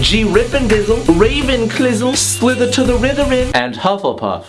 G Rip and Dizzle, Raven Clizzle, Slither to the Ritherin, and Hufflepuff.